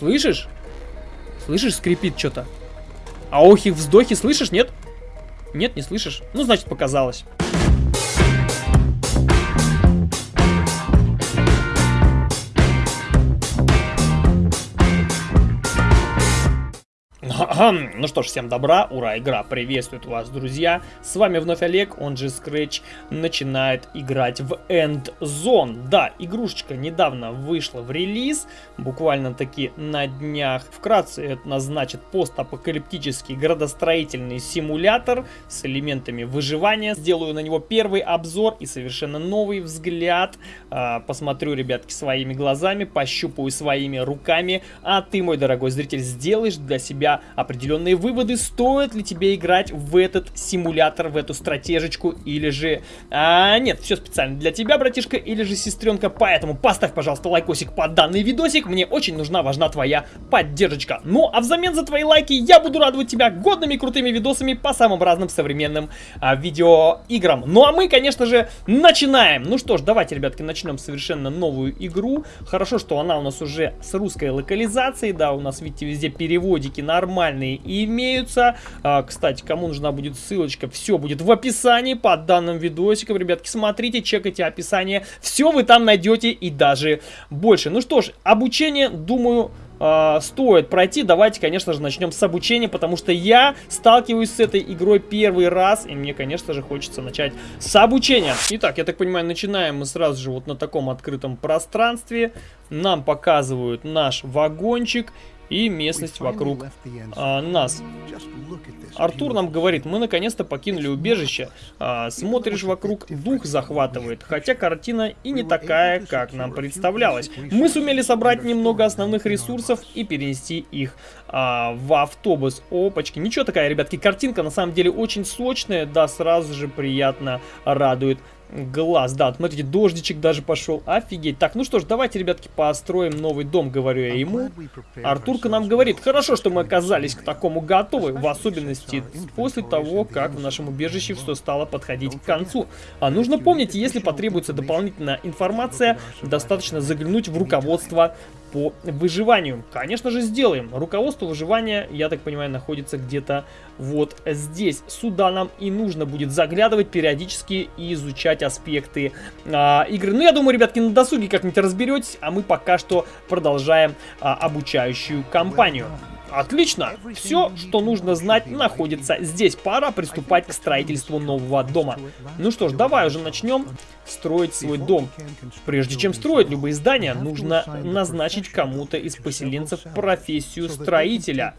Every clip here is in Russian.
Слышишь? Слышишь, скрипит что-то. А охи, вздохи слышишь, нет? Нет, не слышишь? Ну, значит, показалось. Ну что ж, всем добра, ура, игра приветствует вас, друзья. С вами вновь Олег, он же Scratch, начинает играть в End Zone. Да, игрушечка недавно вышла в релиз, буквально таки на днях. Вкратце это назначит постапокалиптический градостроительный симулятор с элементами выживания. Сделаю на него первый обзор и совершенно новый взгляд. А, посмотрю, ребятки, своими глазами, пощупаю своими руками. А ты, мой дорогой зритель, сделаешь для себя определенные выводы, стоит ли тебе играть в этот симулятор, в эту стратежечку, или же... А, нет, все специально для тебя, братишка, или же сестренка, поэтому поставь, пожалуйста, лайкосик под данный видосик, мне очень нужна, важна твоя поддержка. Ну, а взамен за твои лайки я буду радовать тебя годными крутыми видосами по самым разным современным а, видеоиграм. Ну, а мы, конечно же, начинаем. Ну что ж, давайте, ребятки, начнем совершенно новую игру. Хорошо, что она у нас уже с русской локализацией, да, у нас, видите, везде переводики нормально нормальные имеются. А, кстати, кому нужна будет ссылочка, все будет в описании под данным видосиком. Ребятки, смотрите, чекайте описание. Все вы там найдете и даже больше. Ну что ж, обучение, думаю, э, стоит пройти. Давайте, конечно же, начнем с обучения, потому что я сталкиваюсь с этой игрой первый раз, и мне, конечно же, хочется начать с обучения. Итак, я так понимаю, начинаем мы сразу же вот на таком открытом пространстве. Нам показывают наш вагончик и местность вокруг а, нас. Артур нам говорит, мы наконец-то покинули убежище. А, смотришь вокруг, дух захватывает, хотя картина и не такая, как нам представлялось. Мы сумели собрать немного основных ресурсов и перенести их а, в автобус. Опачки, ничего такая, ребятки, картинка на самом деле очень сочная, да, сразу же приятно радует глаз. Да, смотрите, дождичек даже пошел. Офигеть. Так, ну что ж, давайте, ребятки, построим новый дом, говорю я ему. Артурка нам говорит, хорошо, что мы оказались к такому готовы, в особенности после того, как в нашем убежище все стало подходить к концу. А нужно помнить, если потребуется дополнительная информация, достаточно заглянуть в руководство по выживанию. Конечно же, сделаем. Руководство выживания, я так понимаю, находится где-то вот здесь. Сюда нам и нужно будет заглядывать периодически и изучать аспекты а, игры. Ну, я думаю, ребятки, на досуге как-нибудь разберетесь, а мы пока что продолжаем а, обучающую кампанию. Отлично! Все, что нужно знать, находится здесь. Пора приступать к строительству нового дома. Ну что ж, давай уже начнем строить свой дом. Прежде чем строить любые здания, нужно назначить кому-то из поселенцев профессию строителя.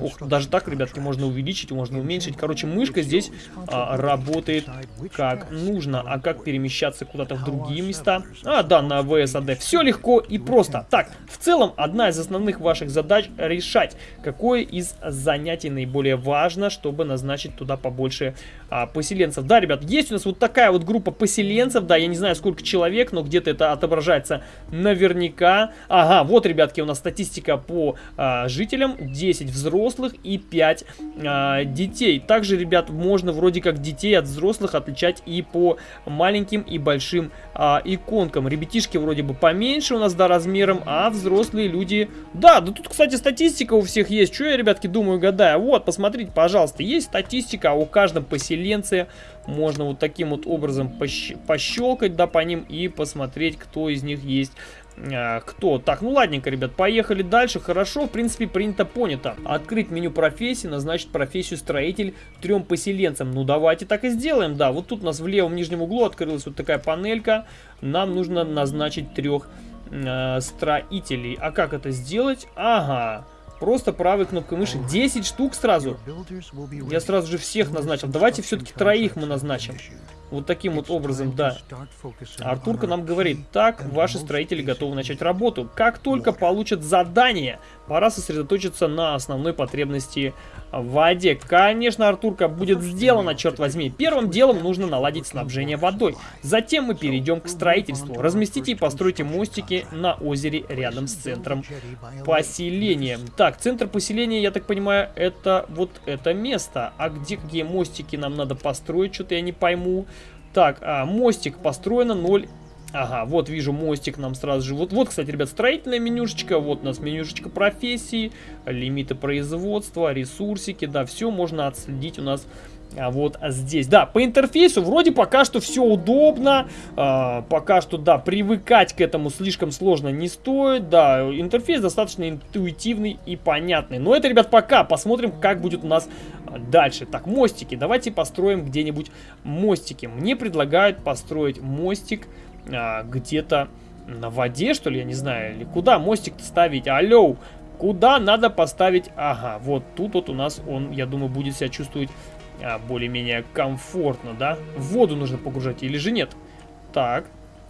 Ох, даже так, ребятки, можно увеличить, можно уменьшить. Короче, мышка здесь а, работает как нужно. А как перемещаться куда-то в другие места? А, да, на ВСАД. Все легко и просто. Так, в целом, одна из основных ваших задач решать, какое из занятий наиболее важно, чтобы назначить туда побольше а, поселенцев. Да, ребят, есть у нас вот такая вот группа поселенцев, да, я не знаю, сколько человек, но где-то это отображается наверняка. Ага, вот, ребятки, у нас статистика по а, жителям. 10 взрослых и 5 а, детей. Также, ребят, можно вроде как детей от взрослых отличать и по маленьким и большим а, иконкам. Ребятишки вроде бы поменьше у нас, да, размером, а взрослые люди... Да, да тут, кстати, статистика у всех есть. Что я, ребятки, думаю, гадаю? Вот, посмотрите, пожалуйста, есть статистика о каждом поселенце можно вот таким вот образом пощ пощелкать, да, по ним и посмотреть, кто из них есть а, кто. Так, ну ладненько, ребят, поехали дальше. Хорошо, в принципе, принято, понято. Открыть меню профессии, назначить профессию строитель трем поселенцам. Ну, давайте так и сделаем, да. Вот тут у нас в левом нижнем углу открылась вот такая панелька. Нам нужно назначить трех э, строителей. А как это сделать? Ага. Просто правой кнопкой мыши. 10 штук сразу. Я сразу же всех назначил. Давайте все-таки троих мы назначим. Вот таким вот образом, да. Артурка нам говорит, так, ваши строители готовы начать работу. Как только получат задание, пора сосредоточиться на основной потребности в воде. Конечно, Артурка, будет сделано, черт возьми. Первым делом нужно наладить снабжение водой. Затем мы перейдем к строительству. Разместите и постройте мостики на озере рядом с центром поселения. Так, центр поселения, я так понимаю, это вот это место. А где какие мостики нам надо построить, что-то я не пойму. Так, а, мостик построено 0 Ага, вот вижу мостик нам сразу же. Вот, вот, кстати, ребят, строительная менюшечка. Вот у нас менюшечка профессии, лимиты производства, ресурсики. Да, все можно отследить у нас а вот здесь. Да, по интерфейсу вроде пока что все удобно. А, пока что, да, привыкать к этому слишком сложно не стоит. Да, интерфейс достаточно интуитивный и понятный. Но это, ребят, пока. Посмотрим, как будет у нас дальше. Так, мостики. Давайте построим где-нибудь мостики. Мне предлагают построить мостик а, где-то на воде, что ли, я не знаю. Или куда мостик ставить? Алло, куда надо поставить? Ага, вот тут вот у нас он, я думаю, будет себя чувствовать а, более-менее комфортно, да? В воду нужно погружать или же нет? Так,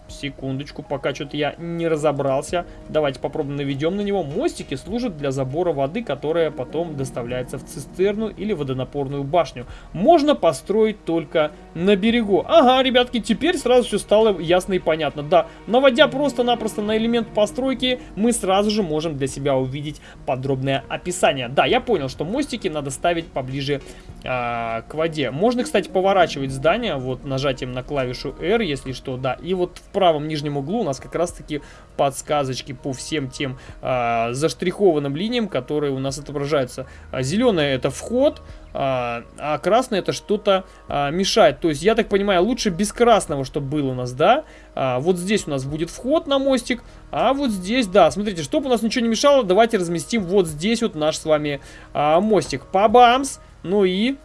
Секундочку, пока что-то я не разобрался. Давайте попробуем наведем на него. Мостики служат для забора воды, которая потом доставляется в цистерну или водонапорную башню. Можно построить только на берегу. Ага, ребятки, теперь сразу все стало ясно и понятно. Да, наводя просто-напросто на элемент постройки, мы сразу же можем для себя увидеть подробное описание. Да, я понял, что мостики надо ставить поближе а, к воде. Можно, кстати, поворачивать здание вот нажатием на клавишу R, если что, да. И вот в правом нижнем углу у нас как раз-таки подсказочки по всем тем а, заштрихованным линиям, которые у нас отображаются. А, зеленое это вход, а, а красное это что-то а, мешает. То есть, я так понимаю, лучше без красного, чтобы было у нас, да? А, вот здесь у нас будет вход на мостик, а вот здесь, да, смотрите, чтобы у нас ничего не мешало, давайте разместим вот здесь вот наш с вами а, мостик. Пабамс! Ну и,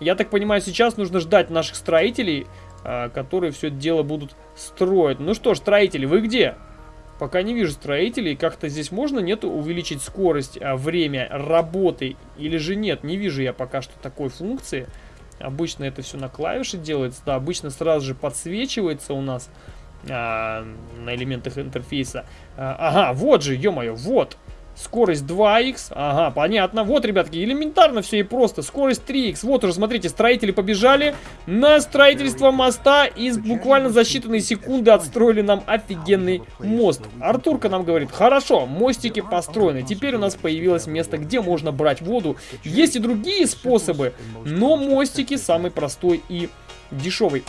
я так понимаю, сейчас нужно ждать наших строителей, а, которые все это дело будут строить. Ну что ж, строители, вы где? Пока не вижу строителей. Как-то здесь можно, нет, увеличить скорость, а, время работы или же нет? Не вижу я пока что такой функции. Обычно это все на клавише делается. Да, обычно сразу же подсвечивается у нас а, на элементах интерфейса. А, ага, вот же, ё-моё, вот. Скорость 2х, ага, понятно. Вот, ребятки, элементарно все и просто. Скорость 3х. Вот уже, смотрите, строители побежали на строительство моста. И буквально за считанные секунды отстроили нам офигенный мост. Артурка нам говорит, хорошо, мостики построены. Теперь у нас появилось место, где можно брать воду. Есть и другие способы, но мостики самый простой и дешевый.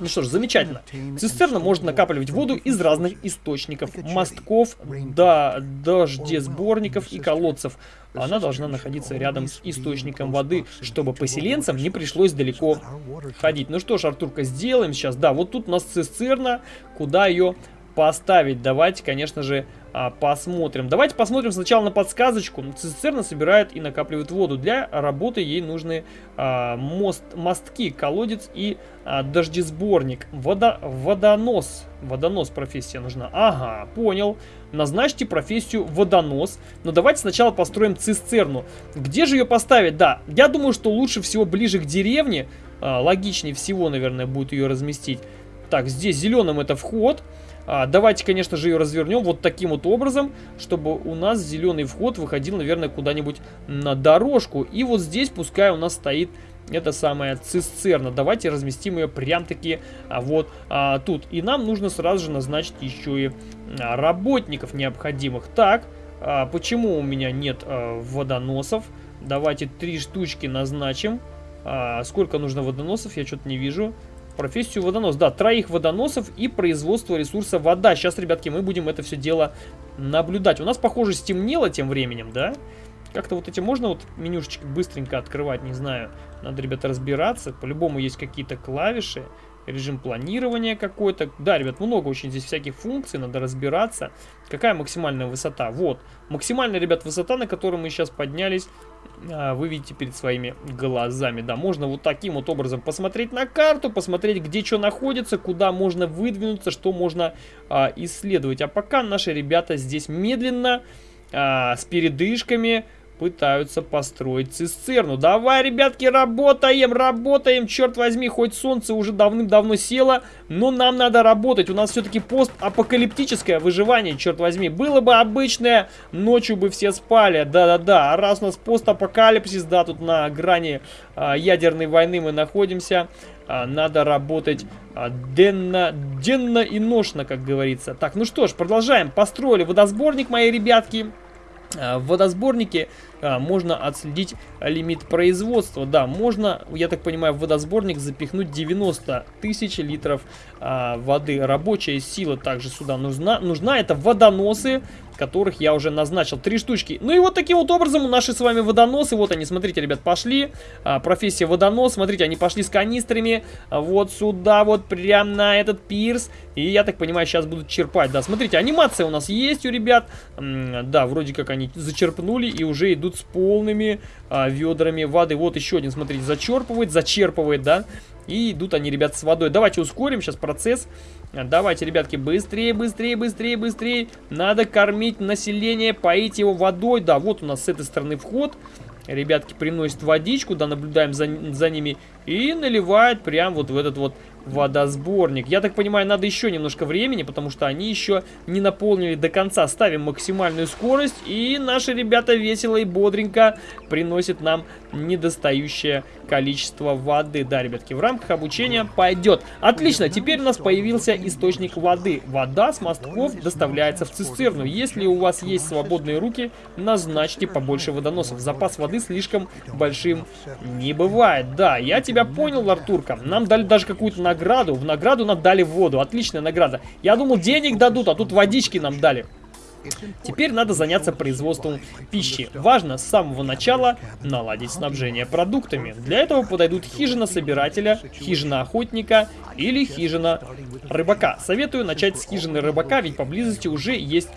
Ну что ж, замечательно. Цистерна может накапливать воду из разных источников, мостков, до дождесборников и колодцев. Она должна находиться рядом с источником воды, чтобы поселенцам не пришлось далеко ходить. Ну что ж, Артурка, сделаем сейчас. Да, вот тут у нас цистерна, куда ее поставить. Давайте, конечно же, а, посмотрим. Давайте посмотрим сначала на подсказочку. Цистерна собирает и накапливает воду. Для работы ей нужны а, мост, мостки, колодец и а, дождесборник. Водо, водонос. Водонос профессия нужна. Ага, понял. Назначьте профессию водонос. Но давайте сначала построим цистерну. Где же ее поставить? Да, я думаю, что лучше всего ближе к деревне. А, логичнее всего, наверное, будет ее разместить. Так, здесь зеленым это вход. А, давайте, конечно же, ее развернем вот таким вот образом, чтобы у нас зеленый вход выходил, наверное, куда-нибудь на дорожку. И вот здесь пускай у нас стоит эта самая цистерна. Давайте разместим ее прям-таки а, вот а, тут. И нам нужно сразу же назначить еще и а, работников необходимых. Так, а, почему у меня нет а, водоносов? Давайте три штучки назначим. А, сколько нужно водоносов, я что-то не вижу. Профессию водонос. Да, троих водоносов и производство ресурса вода. Сейчас, ребятки, мы будем это все дело наблюдать. У нас, похоже, стемнело тем временем, да? Как-то вот эти можно вот менюшечки быстренько открывать, не знаю. Надо, ребята, разбираться. По-любому есть какие-то клавиши режим планирования какой-то. Да, ребят, много очень здесь всяких функций, надо разбираться. Какая максимальная высота? Вот, максимальная, ребят, высота, на которую мы сейчас поднялись, вы видите перед своими глазами. Да, можно вот таким вот образом посмотреть на карту, посмотреть, где что находится, куда можно выдвинуться, что можно а, исследовать. А пока наши ребята здесь медленно, а, с передышками пытаются построить цистерну. Давай, ребятки, работаем, работаем, черт возьми, хоть солнце уже давным-давно село, но нам надо работать. У нас все-таки постапокалиптическое выживание, черт возьми. Было бы обычное, ночью бы все спали, да-да-да. А раз у нас постапокалипсис, да, тут на грани а, ядерной войны мы находимся, а, надо работать а, денно, денно и ношно, как говорится. Так, ну что ж, продолжаем. Построили водосборник, мои ребятки. В водосборнике а, можно отследить лимит производства. Да, можно, я так понимаю, в водосборник запихнуть 90 тысяч литров а, воды. Рабочая сила также сюда нужна. Нужна это водоносы, которых я уже назначил. Три штучки. Ну и вот таким вот образом наши с вами водоносы, вот они, смотрите, ребят, пошли. А, профессия водонос, смотрите, они пошли с канистрами а, вот сюда, вот прям на этот пирс. И я так понимаю, сейчас будут черпать. Да, смотрите, анимация у нас есть у ребят. Да, вроде как они зачерпнули и уже идут с полными а, ведрами воды. Вот еще один, смотрите, зачерпывает, зачерпывает, да. И идут они, ребят, с водой. Давайте ускорим сейчас процесс. Давайте, ребятки, быстрее, быстрее, быстрее, быстрее. Надо кормить население, поить его водой. Да, вот у нас с этой стороны вход. Ребятки приносят водичку, да, наблюдаем за, за ними. И наливают прям вот в этот вот водосборник. Я так понимаю, надо еще немножко времени, потому что они еще не наполнили до конца. Ставим максимальную скорость, и наши ребята весело и бодренько приносят нам недостающее количество воды. Да, ребятки, в рамках обучения пойдет. Отлично, теперь у нас появился источник воды. Вода с мостков доставляется в цистерну. Если у вас есть свободные руки, назначьте побольше водоносов. Запас воды слишком большим не бывает. Да, я тебя понял, Артурка. Нам дали даже какую-то награду. В награду нам дали воду. Отличная награда. Я думал, денег дадут, а тут водички нам дали. Теперь надо заняться производством пищи. Важно с самого начала наладить снабжение продуктами. Для этого подойдут хижина собирателя, хижина охотника или хижина рыбака. Советую начать с хижины рыбака, ведь поблизости уже есть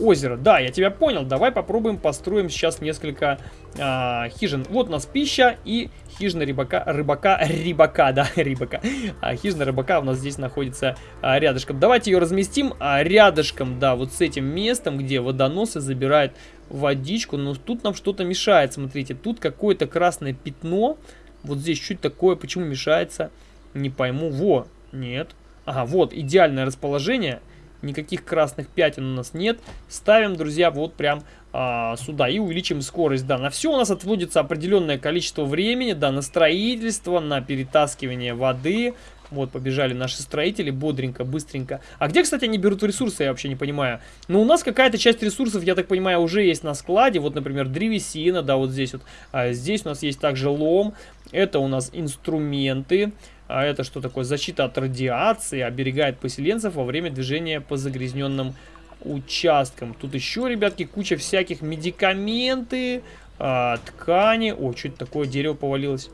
озеро. Да, я тебя понял. Давай попробуем построим сейчас несколько а, хижин. Вот у нас пища и хижина рыбака, рыбака, рыбака, да, рыбака. А, хижина рыбака у нас здесь находится а, рядышком. Давайте ее разместим а, рядышком, да, вот с этим местом, где водоносы забирают водичку. Но тут нам что-то мешает, смотрите. Тут какое-то красное пятно. Вот здесь чуть такое, почему мешается, не пойму. Во, нет. Ага, вот, идеальное расположение никаких красных пятен у нас нет. Ставим, друзья, вот прям а, сюда и увеличим скорость. Да, на все у нас отводится определенное количество времени, да, на строительство, на перетаскивание воды. Вот, побежали наши строители бодренько, быстренько. А где, кстати, они берут ресурсы, я вообще не понимаю. Ну, у нас какая-то часть ресурсов, я так понимаю, уже есть на складе. Вот, например, древесина, да, вот здесь вот. А здесь у нас есть также лом. Это у нас инструменты. А это что такое? Защита от радиации, оберегает поселенцев во время движения по загрязненным участкам. Тут еще, ребятки, куча всяких медикаменты, а, ткани. О, что это такое? Дерево повалилось.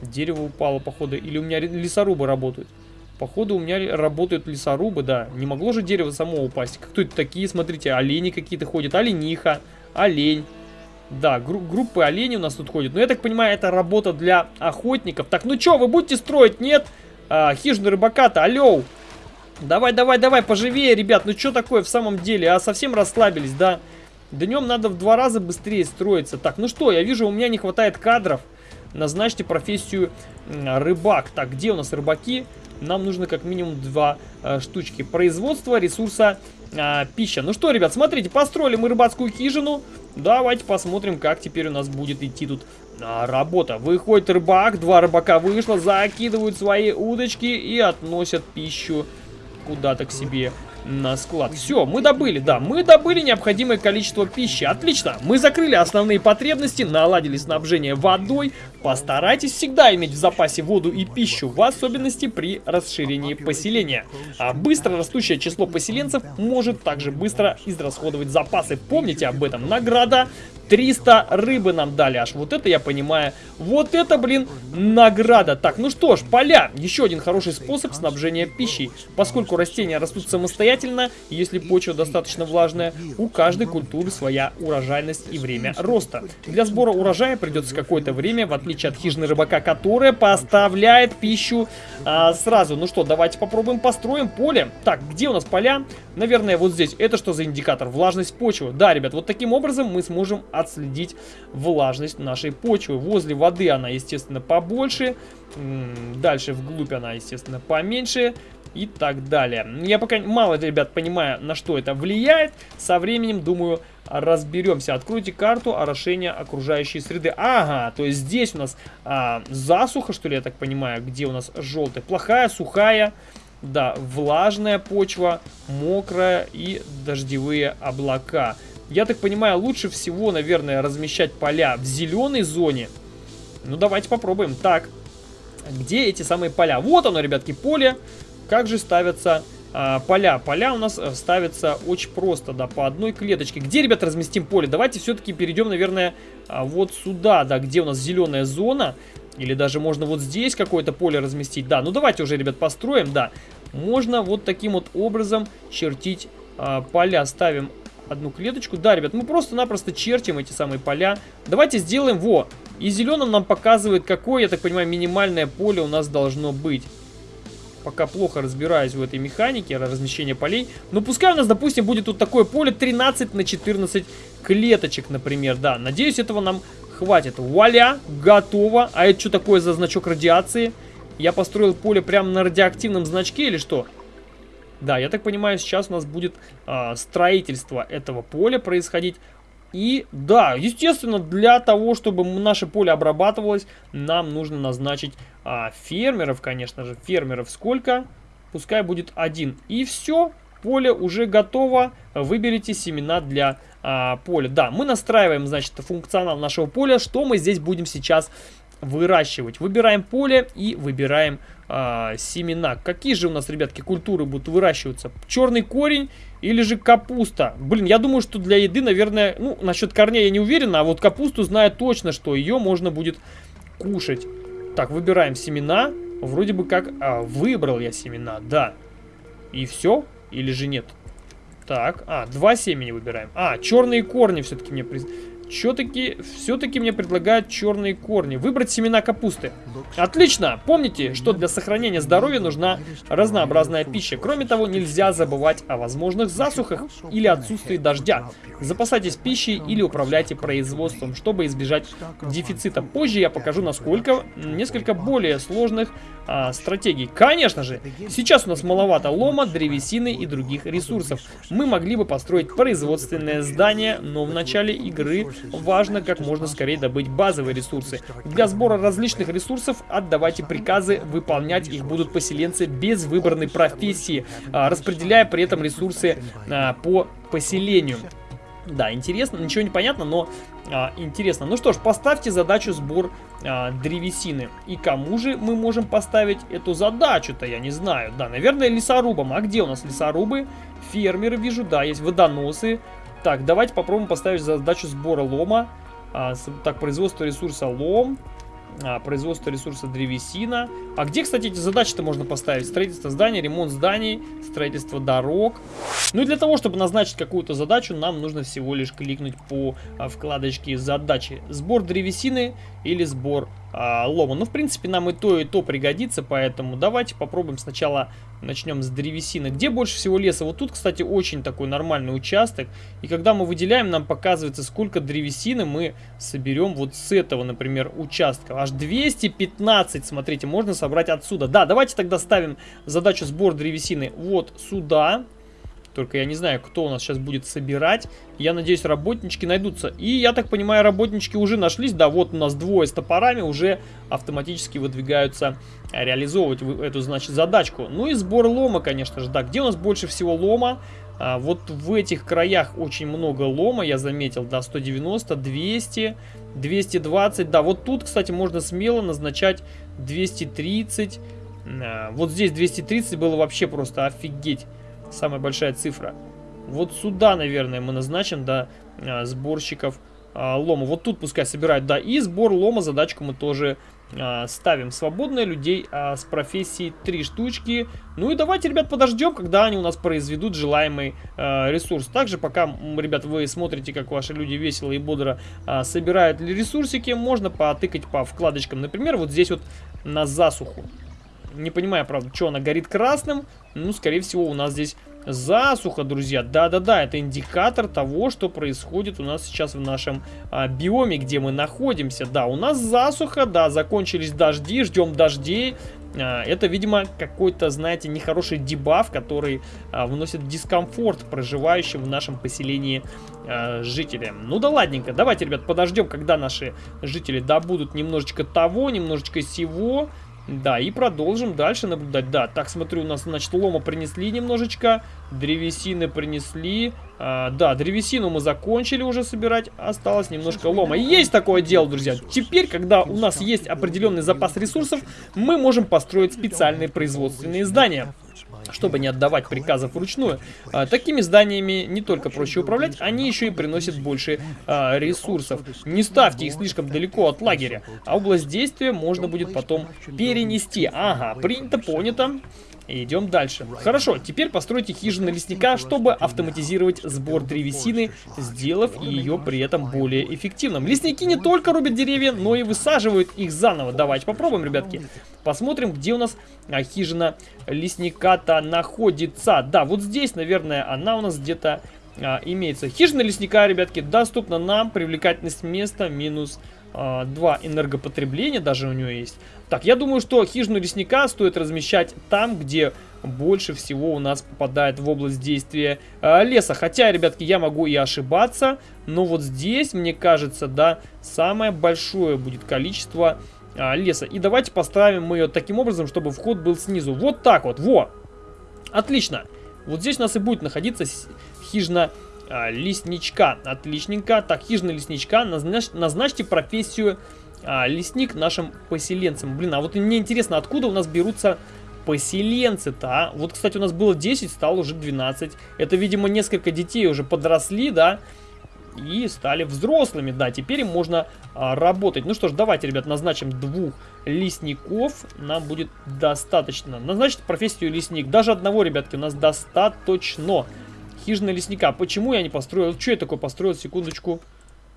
Дерево упало, походу. Или у меня лесорубы работают. Походу, у меня работают лесорубы, да. Не могло же дерево само упасть. Кто это такие? Смотрите, олени какие-то ходят. Олениха, олень. Да, гру группы оленей у нас тут ходят. Но я так понимаю, это работа для охотников. Так, ну что, вы будете строить? Нет? А, хижину рыбака-то, алло! Давай, давай, давай, поживее, ребят. Ну что такое в самом деле? А совсем расслабились, да? Днем надо в два раза быстрее строиться. Так, ну что, я вижу, у меня не хватает кадров. Назначьте профессию рыбак. Так, где у нас рыбаки? Нам нужно как минимум два э, штучки. Производство ресурса э, пища. Ну что, ребят, смотрите, построили мы рыбацкую хижину. Давайте посмотрим, как теперь у нас будет идти тут а, работа. Выходит рыбак, два рыбака вышло, закидывают свои удочки и относят пищу куда-то к себе на склад. Все, мы добыли, да, мы добыли необходимое количество пищи. Отлично, мы закрыли основные потребности, наладили снабжение водой. Постарайтесь всегда иметь в запасе воду и пищу, в особенности при расширении поселения. А быстро растущее число поселенцев может также быстро израсходовать запасы. Помните об этом. Награда 300 рыбы нам дали аж. Вот это я понимаю. Вот это, блин, награда. Так, ну что ж, поля. Еще один хороший способ снабжения пищей. Поскольку растения растут самостоятельно, если почва достаточно влажная, у каждой культуры своя урожайность и время роста. Для сбора урожая придется какое-то время, в отличие от хижины рыбака, которая поставляет пищу а, сразу. Ну что, давайте попробуем построим поле. Так, где у нас поля? Наверное, вот здесь. Это что за индикатор? Влажность почвы. Да, ребят, вот таким образом мы сможем отследить влажность нашей почвы. Возле воды она, естественно, побольше. Дальше вглубь она, естественно, поменьше. И так далее. Я пока мало, ребят, понимаю, на что это влияет. Со временем, думаю, разберемся. Откройте карту орошения окружающей среды. Ага, то есть здесь у нас а, засуха, что ли, я так понимаю, где у нас желтая. Плохая, сухая, да, влажная почва, мокрая и дождевые облака. Я так понимаю, лучше всего, наверное, размещать поля в зеленой зоне. Ну, давайте попробуем. Так, где эти самые поля? Вот оно, ребятки, поле. Как же ставятся а, поля? Поля у нас э, ставятся очень просто, да, по одной клеточке. Где, ребят, разместим поле? Давайте все-таки перейдем, наверное, а, вот сюда, да, где у нас зеленая зона. Или даже можно вот здесь какое-то поле разместить. Да, ну давайте уже, ребят, построим, да. Можно вот таким вот образом чертить а, поля. Ставим одну клеточку. Да, ребят, мы просто-напросто чертим эти самые поля. Давайте сделаем, во, и зеленым нам показывает, какое, я так понимаю, минимальное поле у нас должно быть. Пока плохо разбираюсь в этой механике размещения полей. Но пускай у нас, допустим, будет тут такое поле 13 на 14 клеточек, например. Да, надеюсь, этого нам хватит. Вуаля, готово. А это что такое за значок радиации? Я построил поле прямо на радиоактивном значке или что? Да, я так понимаю, сейчас у нас будет э, строительство этого поля происходить. И да, естественно, для того, чтобы наше поле обрабатывалось, нам нужно назначить а, фермеров, конечно же. Фермеров сколько? Пускай будет один. И все, поле уже готово. Выберите семена для а, поля. Да, мы настраиваем, значит, функционал нашего поля. Что мы здесь будем сейчас выращивать? Выбираем поле и выбираем а, семена. Какие же у нас, ребятки, культуры будут выращиваться? Черный корень или же капуста? Блин, я думаю, что для еды, наверное, ну, насчет корней я не уверен, а вот капусту знаю точно, что ее можно будет кушать. Так, выбираем семена. Вроде бы как а, выбрал я семена, да. И все? Или же нет? Так, а, два семени выбираем. А, черные корни все-таки мне... Все-таки все-таки мне предлагают черные корни. Выбрать семена капусты. Отлично! Помните, что для сохранения здоровья нужна разнообразная пища. Кроме того, нельзя забывать о возможных засухах или отсутствии дождя. Запасайтесь пищей или управляйте производством, чтобы избежать дефицита. Позже я покажу, насколько несколько более сложных а, стратегий. Конечно же, сейчас у нас маловато лома, древесины и других ресурсов. Мы могли бы построить производственное здание, но в начале игры важно как можно скорее добыть базовые ресурсы. Для сбора различных ресурсов отдавайте приказы, выполнять их будут поселенцы без выбранной профессии, а, распределяя при этом ресурсы а, по поселению. Да, интересно, ничего не понятно, но а, интересно. Ну что ж, поставьте задачу сбор а, древесины. И кому же мы можем поставить эту задачу-то, я не знаю. Да, наверное, лесорубам. А где у нас лесорубы? Фермеры вижу, да, есть водоносы. Так, давайте попробуем поставить задачу сбора лома. А, так, производство ресурса лом. А, производство ресурса древесина. А где, кстати, эти задачи-то можно поставить? Строительство зданий, ремонт зданий, строительство дорог. Ну и для того, чтобы назначить какую-то задачу, нам нужно всего лишь кликнуть по а, вкладочке задачи. Сбор древесины или сбор а, лома. Ну, в принципе, нам и то, и то пригодится, поэтому давайте попробуем сначала начнем с древесины. Где больше всего леса? Вот тут, кстати, очень такой нормальный участок. И когда мы выделяем, нам показывается, сколько древесины мы соберем вот с этого, например, участка. Аж 215, смотрите, можно собрать отсюда. Да, давайте тогда ставим задачу сбор древесины вот сюда. Только я не знаю, кто у нас сейчас будет собирать. Я надеюсь, работнички найдутся. И я так понимаю, работнички уже нашлись. Да, вот у нас двое с топорами уже автоматически выдвигаются реализовывать эту, значит, задачку. Ну и сбор лома, конечно же. Да, где у нас больше всего лома? А, вот в этих краях очень много лома, я заметил. Да, 190, 200, 220. Да, вот тут, кстати, можно смело назначать 230. А, вот здесь 230 было вообще просто офигеть самая большая цифра. Вот сюда, наверное, мы назначим, да, а, сборщиков а, лома. Вот тут пускай собирают, да, и сбор лома, задачку мы тоже а, ставим. Свободные людей с профессией три штучки. Ну и давайте, ребят, подождем, когда они у нас произведут желаемый ресурс. Также, пока, ребят, вы смотрите, как ваши люди весело и бодро собирают ресурсики, можно потыкать по вкладочкам. Например, вот здесь вот на засуху. Не понимаю, правда, что она горит красным. Ну, скорее всего, у нас здесь засуха, друзья. Да-да-да, это индикатор того, что происходит у нас сейчас в нашем а, биоме, где мы находимся. Да, у нас засуха, да, закончились дожди, ждем дождей. А, это, видимо, какой-то, знаете, нехороший дебаф, который а, вносит дискомфорт проживающим в нашем поселении а, жителям. Ну да ладненько, давайте, ребят, подождем, когда наши жители добудут немножечко того, немножечко сего. Да, и продолжим дальше наблюдать. Да, так, смотрю, у нас, значит, лома принесли немножечко, древесины принесли. А, да, древесину мы закончили уже собирать, осталось немножко лома. Есть такое дело, друзья. Теперь, когда у нас есть определенный запас ресурсов, мы можем построить специальные производственные здания чтобы не отдавать приказов вручную. А, такими зданиями не только проще управлять, они еще и приносят больше а, ресурсов. Не ставьте их слишком далеко от лагеря, а область действия можно будет потом перенести. Ага, принято, понято. Идем дальше. Хорошо, теперь постройте хижину лесника, чтобы автоматизировать сбор древесины, сделав ее при этом более эффективным. Лесники не только рубят деревья, но и высаживают их заново. Давайте попробуем, ребятки. Посмотрим, где у нас а, хижина лесника-то находится. Да, вот здесь, наверное, она у нас где-то а, имеется. Хижина лесника, ребятки, доступна нам. Привлекательность места минус 2 а, энергопотребления даже у него есть. Так, я думаю, что хижину лесника стоит размещать там, где больше всего у нас попадает в область действия э, леса. Хотя, ребятки, я могу и ошибаться, но вот здесь, мне кажется, да, самое большое будет количество э, леса. И давайте поставим мы ее таким образом, чтобы вход был снизу. Вот так вот, во! Отлично! Вот здесь у нас и будет находиться хижина а, лесничка. Отличненько. Так, хижина лесничка. Назнач, назначьте профессию а, лесник нашим поселенцам. Блин, а вот мне интересно, откуда у нас берутся поселенцы-то, а? Вот, кстати, у нас было 10, стало уже 12. Это, видимо, несколько детей уже подросли, да? И стали взрослыми, да, теперь им можно а, работать. Ну что ж, давайте, ребят, назначим двух лесников. Нам будет достаточно. Назначить профессию лесник. Даже одного, ребятки, у нас достаточно. Хижина лесника. Почему я не построил? Что я такое построил? Секундочку.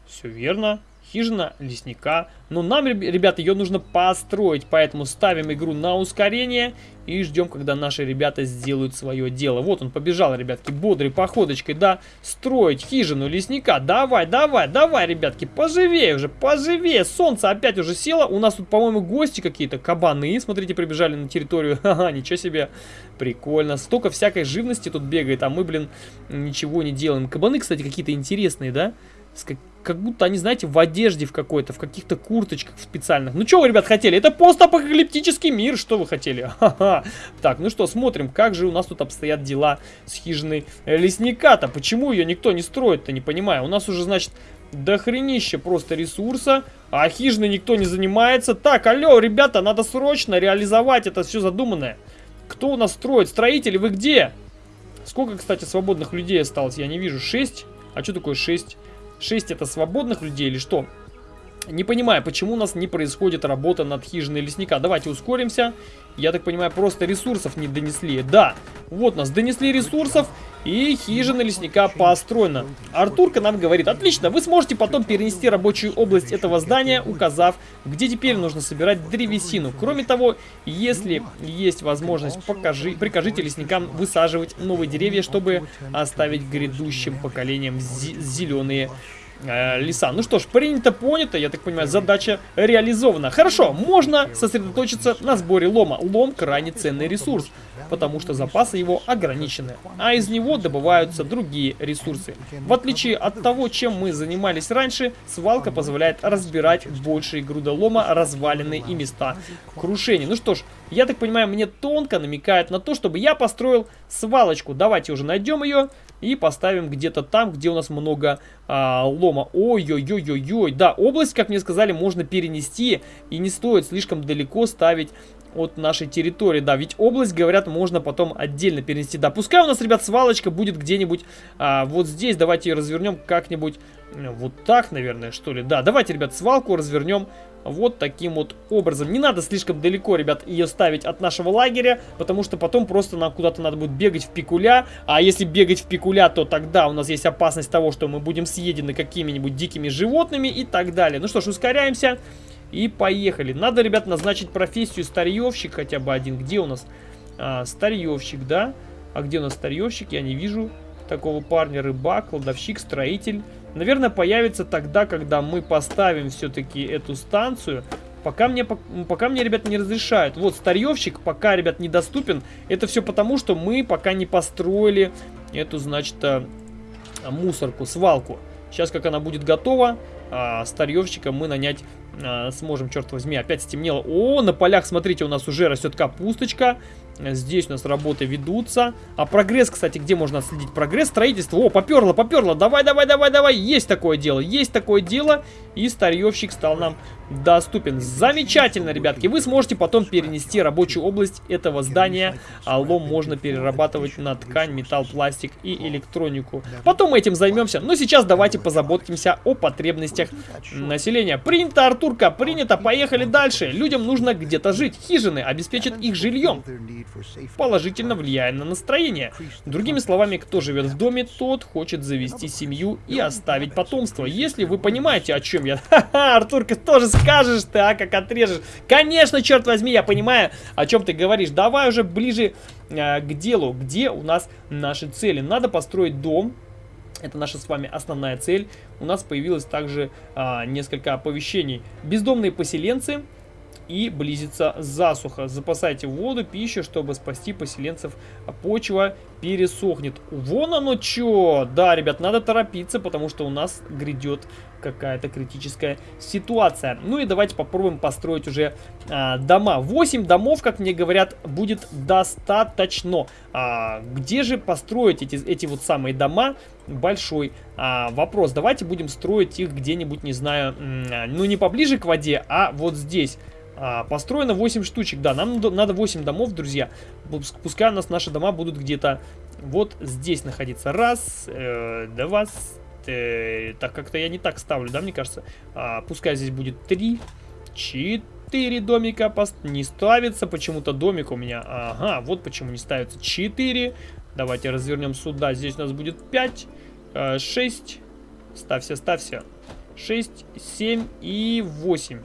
Все верно хижина лесника. Но нам, ребята, ее нужно построить, поэтому ставим игру на ускорение и ждем, когда наши ребята сделают свое дело. Вот он побежал, ребятки, бодрой походочкой, да, строить хижину лесника. Давай, давай, давай, ребятки, поживее уже, поживее. Солнце опять уже село. У нас тут, по-моему, гости какие-то, кабаны, смотрите, прибежали на территорию. Ха-ха, ничего себе, прикольно. Столько всякой живности тут бегает, а мы, блин, ничего не делаем. Кабаны, кстати, какие-то интересные, да? Как, будто они, знаете, в одежде в какой-то, в каких-то курточках специальных. Ну что вы, ребят, хотели? Это постапокалиптический мир, что вы хотели? Ха-ха. Так, ну что, смотрим, как же у нас тут обстоят дела с хижиной лесника-то. Почему ее никто не строит-то, не понимаю. У нас уже, значит, дохренище просто ресурса, а хижиной никто не занимается. Так, алло, ребята, надо срочно реализовать это все задуманное. Кто у нас строит? Строители, вы где? Сколько, кстати, свободных людей осталось? Я не вижу. 6? А что такое 6? 6 это свободных людей или что? Не понимаю, почему у нас не происходит работа над хижиной лесника. Давайте ускоримся. Я так понимаю, просто ресурсов не донесли. Да, вот нас донесли ресурсов, и хижина лесника построена. Артурка нам говорит, отлично, вы сможете потом перенести рабочую область этого здания, указав, где теперь нужно собирать древесину. Кроме того, если есть возможность, покажи, прикажите лесникам высаживать новые деревья, чтобы оставить грядущим поколениям зеленые э, леса. Ну что ж, принято, понято, я так понимаю, задача реализована. Хорошо, можно сосредоточиться на сборе лома. Лом крайне ценный ресурс, потому что запасы его ограничены, а из него добываются другие ресурсы. В отличие от того, чем мы занимались раньше, свалка позволяет разбирать большие грудолома, развалины и места крушения. Ну что ж, я так понимаю, мне тонко намекает на то, чтобы я построил свалочку. Давайте уже найдем ее и поставим где-то там, где у нас много а, лома. Ой-ой-ой-ой-ой. Да, область, как мне сказали, можно перенести и не стоит слишком далеко ставить от нашей территории. Да, ведь область, говорят, можно потом отдельно перенести. Да, пускай у нас, ребят, свалочка будет где-нибудь а, вот здесь. Давайте ее развернем как-нибудь вот так, наверное, что ли. Да, давайте, ребят, свалку развернем вот таким вот образом. Не надо слишком далеко, ребят, ее ставить от нашего лагеря, потому что потом просто нам куда-то надо будет бегать в пикуля. А если бегать в пикуля, то тогда у нас есть опасность того, что мы будем съедены какими-нибудь дикими животными и так далее. Ну что ж, ускоряемся и поехали. Надо, ребят, назначить профессию старьевщик хотя бы один. Где у нас а, старьевщик, да? А где у нас старьевщик? Я не вижу такого парня. Рыбак, кладовщик, строитель. Наверное, появится тогда, когда мы поставим все-таки эту станцию. Пока мне, пока мне, ребят, не разрешают. Вот, старьевщик пока, ребят, недоступен. Это все потому, что мы пока не построили эту, значит, э, мусорку, свалку. Сейчас, как она будет готова, а, старьевщика мы нанять а, сможем, черт возьми, опять стемнело. О, на полях, смотрите, у нас уже растет капусточка. Здесь у нас работы ведутся. А прогресс, кстати, где можно отследить прогресс? Строительство. О, поперло, поперло. Давай, давай, давай, давай. Есть такое дело, есть такое дело. И старьевщик стал нам доступен. Замечательно, ребятки. Вы сможете потом перенести рабочую область этого здания. А лом можно перерабатывать на ткань, металл, пластик и электронику. Потом мы этим займемся. Но сейчас давайте позаботимся о потребностях населения. Принято, Артурка, принято. Поехали дальше. Людям нужно где-то жить. Хижины обеспечат их жильем положительно влияя на настроение. Другими словами, кто живет в доме, тот хочет завести семью и оставить потомство. Если вы понимаете, о чем Ха-ха, Артурка, тоже скажешь ты, а, как отрежешь. Конечно, черт возьми, я понимаю, о чем ты говоришь. Давай уже ближе э, к делу, где у нас наши цели. Надо построить дом, это наша с вами основная цель. У нас появилось также а, несколько оповещений. Бездомные поселенцы и близится засуха. Запасайте воду, пищу, чтобы спасти поселенцев. Почва пересохнет. Вон оно что! Да, ребят, надо торопиться, потому что у нас грядет какая-то критическая ситуация. Ну и давайте попробуем построить уже а, дома. 8 домов, как мне говорят, будет достаточно. А, где же построить эти, эти вот самые дома? Большой а, вопрос. Давайте будем строить их где-нибудь, не знаю, ну не поближе к воде, а вот здесь. А, построено 8 штучек, да, нам надо 8 домов, друзья. Пускай у нас наши дома будут где-то вот здесь находиться. Раз, э, два, э, так как-то я не так ставлю, да, мне кажется. А, пускай здесь будет 3, 4 домика пост... не ставится. Почему-то домик у меня, ага, вот почему не ставится 4. Давайте развернем сюда, здесь у нас будет 5, 6, э, ставься, ставься. 6, 7 и 8.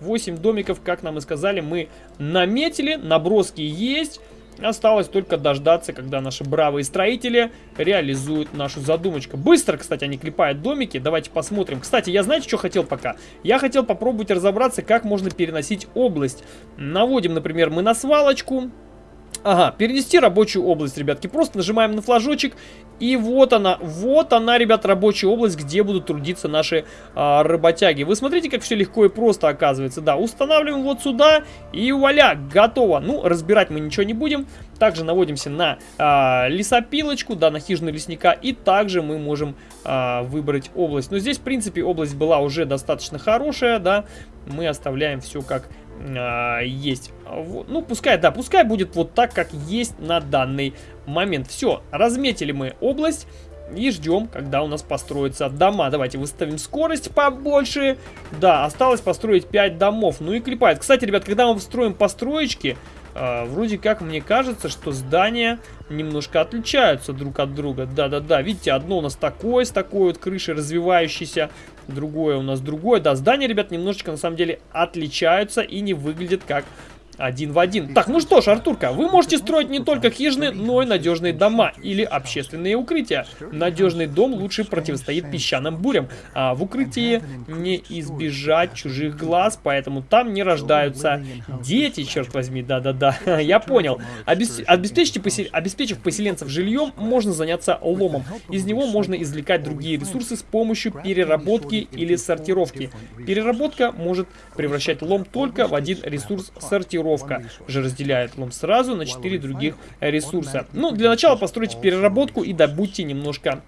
8 домиков, как нам и сказали, мы наметили, наброски есть. Осталось только дождаться, когда наши бравые строители реализуют нашу задумочку. Быстро, кстати, они клепают домики. Давайте посмотрим. Кстати, я знаете, что хотел пока? Я хотел попробовать разобраться, как можно переносить область. Наводим, например, мы на свалочку. Ага, перенести рабочую область, ребятки. Просто нажимаем на флажочек. И вот она, вот она, ребят, рабочая область, где будут трудиться наши а, работяги. Вы смотрите, как все легко и просто оказывается. Да, устанавливаем вот сюда и вуаля, готово. Ну, разбирать мы ничего не будем. Также наводимся на а, лесопилочку, да, на хижину лесника. И также мы можем а, выбрать область. Но здесь, в принципе, область была уже достаточно хорошая, да. Мы оставляем все как а, есть. Ну, пускай, да, пускай будет вот так, как есть на данный момент. Все, разметили мы область. И ждем, когда у нас построятся дома. Давайте выставим скорость побольше. Да, осталось построить 5 домов. Ну и клепает. Кстати, ребят, когда мы строим построечки, э, вроде как мне кажется, что здания немножко отличаются друг от друга. Да-да-да, видите, одно у нас такое, с такой вот крышей развивающейся другое у нас другое. Да, здания, ребят, немножечко на самом деле отличаются и не выглядят как один в один. Так, ну что ж, Артурка, вы можете строить не только хижины, но и надежные дома или общественные укрытия. Надежный дом лучше противостоит песчаным бурям, а в укрытии не избежать чужих глаз, поэтому там не рождаются дети, черт возьми, да-да-да, я понял. Обес... Обеспечьте посел... Обеспечив поселенцев жильем, можно заняться ломом. Из него можно извлекать другие ресурсы с помощью переработки или сортировки. Переработка может превращать лом только в один ресурс сортировки сортировка же разделяет лом сразу на 4 других ресурса. Ну, для начала постройте переработку и добудьте немножко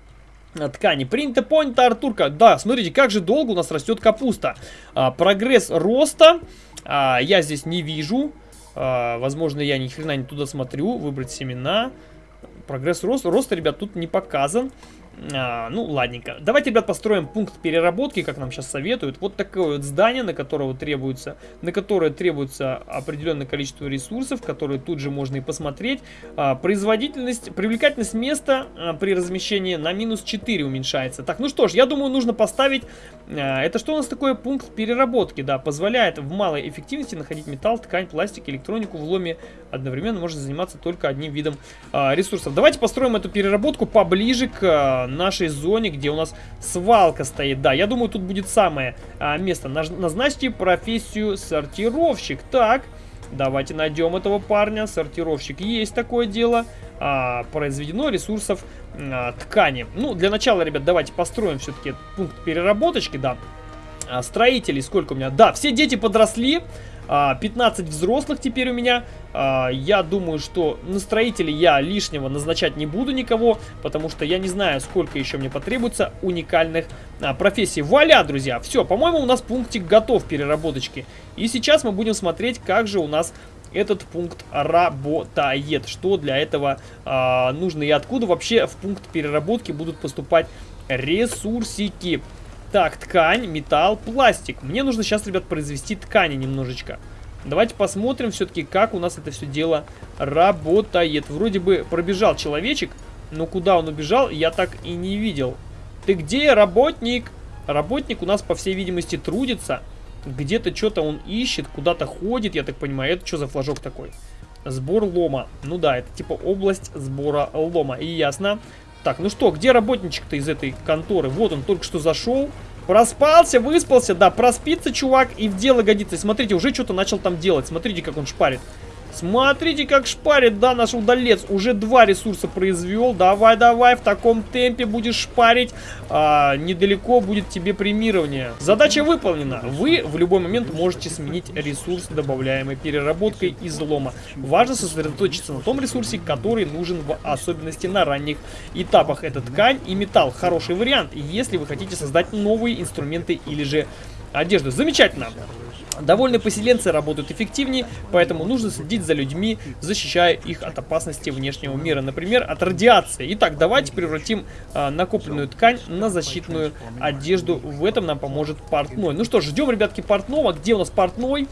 ткани. Принято, понято, Артурка. Да, смотрите, как же долго у нас растет капуста. А, прогресс роста а, я здесь не вижу. А, возможно, я ни хрена не туда смотрю. Выбрать семена. Прогресс роста. Роста, ребят, тут не показан. А, ну, ладненько. Давайте, ребят, построим пункт переработки, как нам сейчас советуют. Вот такое вот здание, на которое требуется, на которое требуется определенное количество ресурсов, которые тут же можно и посмотреть. А, производительность, привлекательность места а, при размещении на минус 4 уменьшается. Так, ну что ж, я думаю, нужно поставить... А, это что у нас такое? Пункт переработки, да, позволяет в малой эффективности находить металл, ткань, пластик, электронику в ломе одновременно можно заниматься только одним видом а, ресурсов. Давайте построим эту переработку поближе к а, нашей зоне, где у нас свалка стоит. Да, я думаю, тут будет самое место. Назначьте профессию сортировщик. Так, давайте найдем этого парня. Сортировщик есть такое дело. А, произведено ресурсов а, ткани. Ну, для начала, ребят, давайте построим все-таки пункт переработочки, да. А, строителей сколько у меня? Да, все дети подросли. 15 а, взрослых теперь у меня. А, я думаю, что на строителей я лишнего назначать не буду никого, потому что я не знаю, сколько еще мне потребуется уникальных а, профессий. Вуаля, друзья! Все, по-моему, у нас пунктик готов переработочки. И сейчас мы будем смотреть, как же у нас этот пункт работает. Что для этого э, нужно и откуда вообще в пункт переработки будут поступать ресурсики. Так, ткань, металл, пластик. Мне нужно сейчас, ребят, произвести ткани немножечко. Давайте посмотрим все-таки, как у нас это все дело работает. Вроде бы пробежал человечек, но куда он убежал, я так и не видел. Ты где, работник? Работник у нас, по всей видимости, трудится. Где-то что-то он ищет, куда-то ходит, я так понимаю. Это что за флажок такой? Сбор лома. Ну да, это типа область сбора лома. И ясно. Так, ну что, где работничек-то из этой конторы? Вот он только что зашел. Проспался, выспался, да, проспится чувак и в дело годится. смотрите, уже что-то начал там делать. Смотрите, как он шпарит. Смотрите, как шпарит, да, наш удалец. Уже два ресурса произвел. Давай, давай, в таком темпе будешь шпарить. А, недалеко будет тебе премирование. Задача выполнена. Вы в любой момент можете сменить ресурс, добавляемый переработкой излома. Важно сосредоточиться на том ресурсе, который нужен в особенности на ранних этапах. Это ткань и металл. Хороший вариант, если вы хотите создать новые инструменты или же одежду. Замечательно. Довольно поселенцы работают эффективнее, поэтому нужно следить за людьми, защищая их от опасности внешнего мира, например, от радиации. Итак, давайте превратим э, накопленную ткань на защитную одежду. В этом нам поможет портной. Ну что ждем, ребятки, портного. Где у нас портной?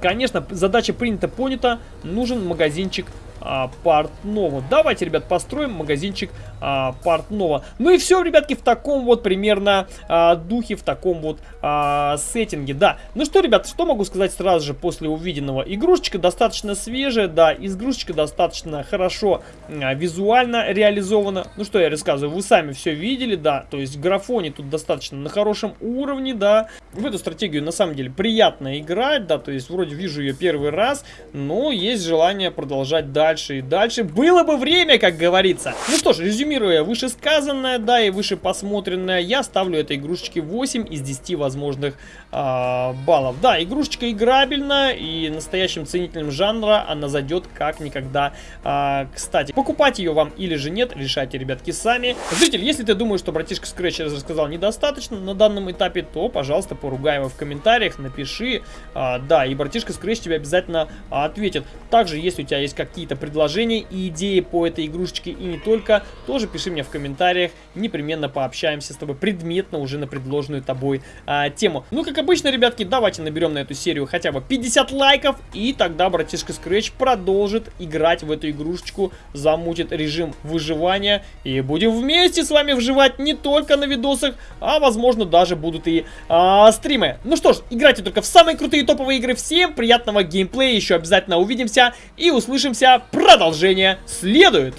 Конечно, задача принята, понята. Нужен магазинчик а, портного. Давайте, ребят, построим магазинчик а, портного. Ну и все, ребятки, в таком вот примерно а, духе, в таком вот а, сеттинге, да. Ну что, ребят, что могу сказать сразу же после увиденного? Игрушечка достаточно свежая, да, игрушечка достаточно хорошо а, визуально реализована. Ну что я рассказываю, вы сами все видели, да, то есть графоне тут достаточно на хорошем уровне, да. В эту стратегию на самом деле приятно играть, да, то есть вроде вижу ее первый раз, но есть желание продолжать дальше дальше и дальше. Было бы время, как говорится. Ну что ж, резюмируя вышесказанное, да, и вышепосмотренное, я ставлю этой игрушечке 8 из 10 возможных э, баллов. Да, игрушечка играбельна, и настоящим ценителям жанра она зайдет как никогда э, кстати. Покупать ее вам или же нет, решайте, ребятки, сами. Зритель, если ты думаешь, что братишка Scratch рассказал недостаточно на данном этапе, то, пожалуйста, поругай его в комментариях, напиши. Э, да, и братишка Scratch тебе обязательно ответит. Также, если у тебя есть какие-то предложения и идеи по этой игрушечке и не только, тоже пиши мне в комментариях, непременно пообщаемся с тобой предметно уже на предложенную тобой а, тему. Ну, как обычно, ребятки, давайте наберем на эту серию хотя бы 50 лайков, и тогда братишка Scratch продолжит играть в эту игрушечку, замутит режим выживания, и будем вместе с вами выживать не только на видосах, а возможно даже будут и а, стримы. Ну что ж, играйте только в самые крутые топовые игры. Всем приятного геймплея, еще обязательно увидимся и услышимся. Продолжение следует!